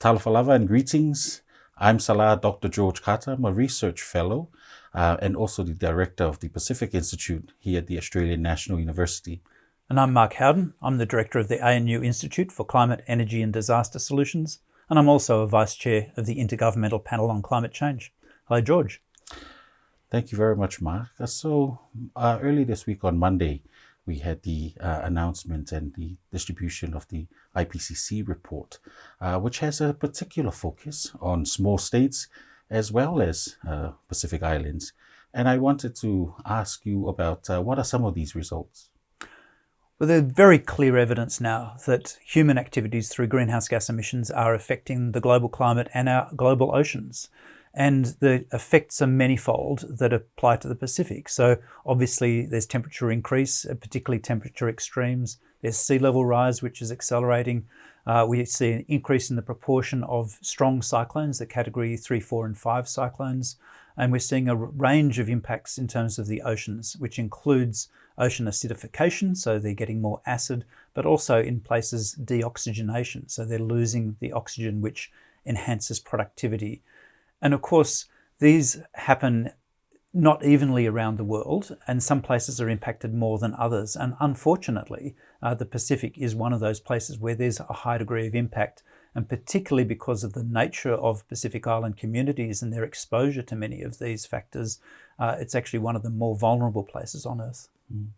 Talofa lava and greetings. I'm Salah Dr. George Carter. I'm a research fellow uh, and also the director of the Pacific Institute here at the Australian National University. And I'm Mark Howden. I'm the director of the ANU Institute for Climate, Energy and Disaster Solutions. And I'm also a vice chair of the Intergovernmental Panel on Climate Change. Hello, George. Thank you very much, Mark. So, uh, early this week on Monday, we had the uh, announcement and the distribution of the IPCC report, uh, which has a particular focus on small states as well as uh, Pacific Islands. And I wanted to ask you about uh, what are some of these results? Well, there's very clear evidence now that human activities through greenhouse gas emissions are affecting the global climate and our global oceans and the effects are manifold that apply to the Pacific. So obviously there's temperature increase, uh, particularly temperature extremes. There's sea level rise, which is accelerating. Uh, we see an increase in the proportion of strong cyclones, the category 3, 4 and 5 cyclones. And we're seeing a range of impacts in terms of the oceans, which includes ocean acidification, so they're getting more acid, but also in places deoxygenation, so they're losing the oxygen, which enhances productivity. And of course, these happen not evenly around the world, and some places are impacted more than others. And unfortunately, uh, the Pacific is one of those places where there's a high degree of impact, and particularly because of the nature of Pacific Island communities and their exposure to many of these factors, uh, it's actually one of the more vulnerable places on Earth. Mm.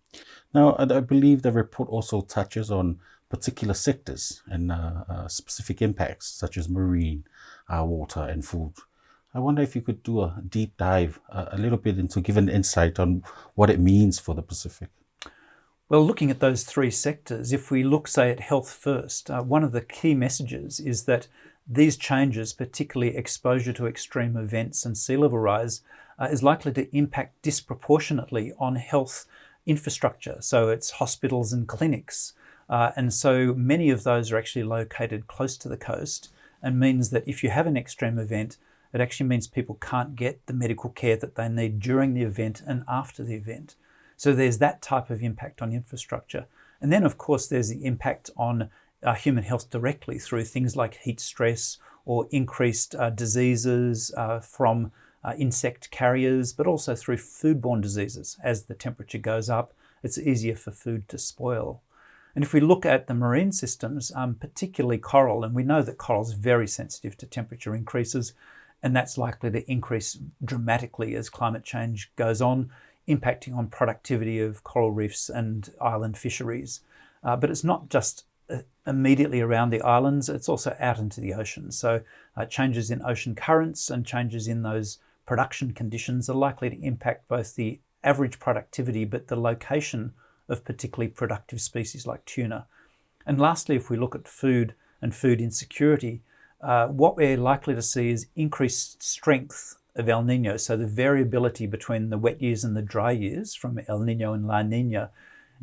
Now, I believe the report also touches on particular sectors and uh, uh specific impacts, such as marine, uh, water, and food. I wonder if you could do a deep dive a little bit into give an insight on what it means for the Pacific. Well, looking at those three sectors, if we look, say, at health first, uh, one of the key messages is that these changes, particularly exposure to extreme events and sea level rise, uh, is likely to impact disproportionately on health infrastructure. So it's hospitals and clinics. Uh, and so many of those are actually located close to the coast and means that if you have an extreme event, it actually means people can't get the medical care that they need during the event and after the event. So there's that type of impact on infrastructure. And then, of course, there's the impact on uh, human health directly through things like heat stress or increased uh, diseases uh, from uh, insect carriers, but also through foodborne diseases. As the temperature goes up, it's easier for food to spoil. And if we look at the marine systems, um, particularly coral, and we know that coral is very sensitive to temperature increases, and that's likely to increase dramatically as climate change goes on, impacting on productivity of coral reefs and island fisheries. Uh, but it's not just uh, immediately around the islands, it's also out into the ocean. So uh, changes in ocean currents and changes in those production conditions are likely to impact both the average productivity but the location of particularly productive species like tuna. And lastly, if we look at food and food insecurity, uh, what we're likely to see is increased strength of El Nino. So the variability between the wet years and the dry years from El Nino and La Nina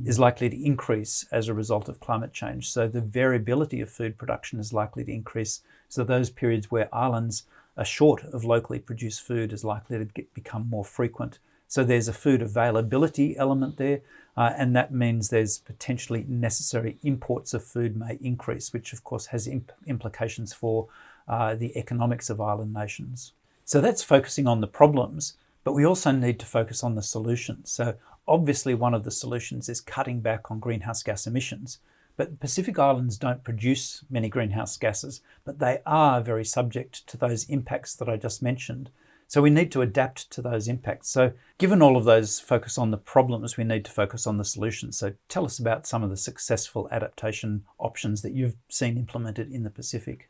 is likely to increase as a result of climate change. So the variability of food production is likely to increase. So those periods where islands are short of locally produced food is likely to get, become more frequent. So there's a food availability element there, uh, and that means there's potentially necessary imports of food may increase, which of course has imp implications for uh, the economics of island nations. So that's focusing on the problems, but we also need to focus on the solutions. So obviously one of the solutions is cutting back on greenhouse gas emissions, but Pacific Islands don't produce many greenhouse gases, but they are very subject to those impacts that I just mentioned. So we need to adapt to those impacts. So given all of those focus on the problems, we need to focus on the solutions. So tell us about some of the successful adaptation options that you've seen implemented in the Pacific.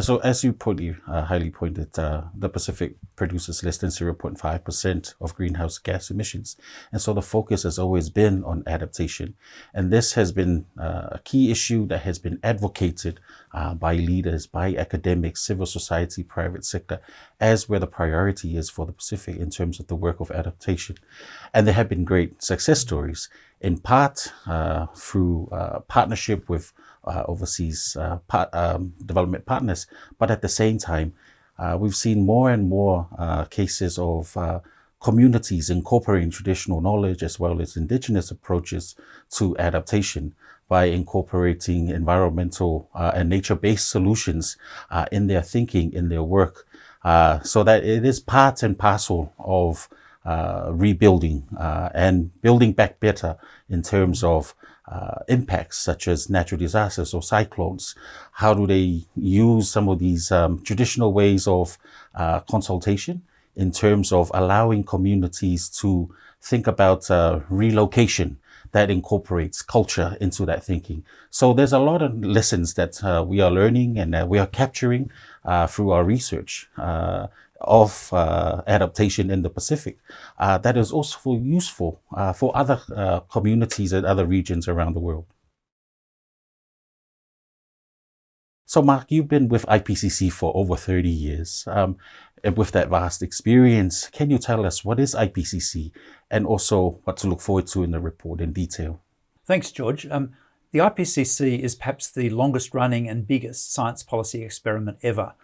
So as you pointed, uh, highly pointed, uh, the Pacific produces less than 0.5% of greenhouse gas emissions. And so the focus has always been on adaptation. And this has been uh, a key issue that has been advocated uh, by leaders, by academics, civil society, private sector, as where the priority is for the Pacific in terms of the work of adaptation. And there have been great success stories, in part uh, through uh, partnership with uh, overseas uh, part, um, development partners. But at the same time, uh, we've seen more and more cases of communities incorporating traditional knowledge as well as indigenous approaches to adaptation. By incorporating environmental uh, and nature-based solutions uh, in their thinking, in their work, uh, so that it is part and parcel of uh, rebuilding uh, and building back better in terms of uh, impacts such as natural disasters or cyclones. How do they use some of these um, traditional ways of consultation in terms of allowing communities to think about relocation that incorporates culture into that thinking. So there's a lot of lessons that uh, we are learning and uh, we are capturing uh, through our research uh, of uh, adaptation in the Pacific uh, that is also useful for other communities and other regions around the world. So Mark, you've been with IPCC for over 30 years. Um, and with that vast experience, can you tell us what is IPCC and also what to look forward to in the report in detail? Thanks, George. Um, the IPCC is perhaps the longest running and biggest science policy experiment ever.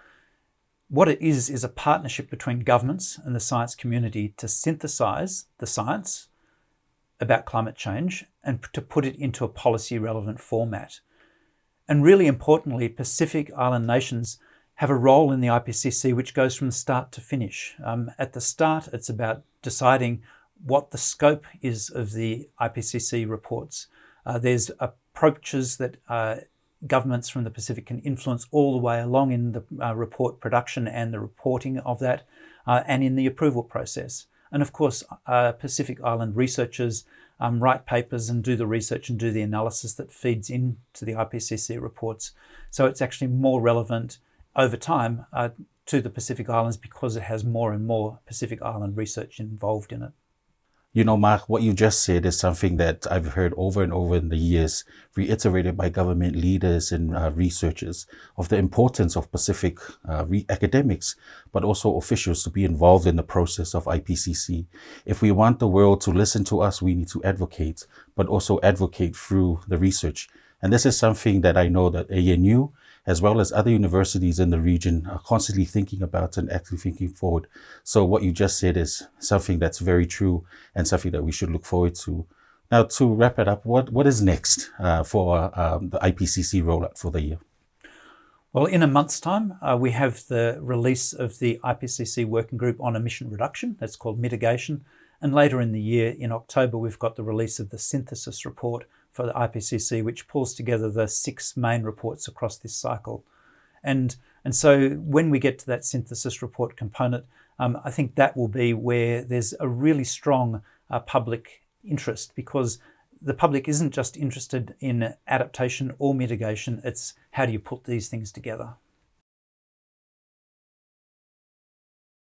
What it is, is a partnership between governments and the science community to synthesize the science about climate change and to put it into a policy relevant format. And really importantly, Pacific Island nations have a role in the IPCC which goes from start to finish. Um, at the start, it's about deciding what the scope is of the IPCC reports. Uh, there's approaches that uh, governments from the Pacific can influence all the way along in the uh, report production and the reporting of that uh, and in the approval process. And of course, uh, Pacific Island researchers um, write papers and do the research and do the analysis that feeds into the IPCC reports. So it's actually more relevant over time uh, to the Pacific Islands because it has more and more Pacific Island research involved in it. You know, Mark, what you just said is something that I've heard over and over in the years, reiterated by government leaders and uh, researchers of the importance of Pacific uh, academics, but also officials to be involved in the process of IPCC. If we want the world to listen to us, we need to advocate, but also advocate through the research. And this is something that I know that ANU as well as other universities in the region are constantly thinking about and actually thinking forward. So what you just said is something that's very true and something that we should look forward to. Now, to wrap it up, what, what is next uh, for um, the IPCC rollout for the year? Well, in a month's time, uh, we have the release of the IPCC Working Group on Emission Reduction. That's called Mitigation. And later in the year, in October, we've got the release of the Synthesis Report, for the IPCC, which pulls together the six main reports across this cycle. And, and so when we get to that synthesis report component, um, I think that will be where there's a really strong uh, public interest because the public isn't just interested in adaptation or mitigation, it's how do you put these things together.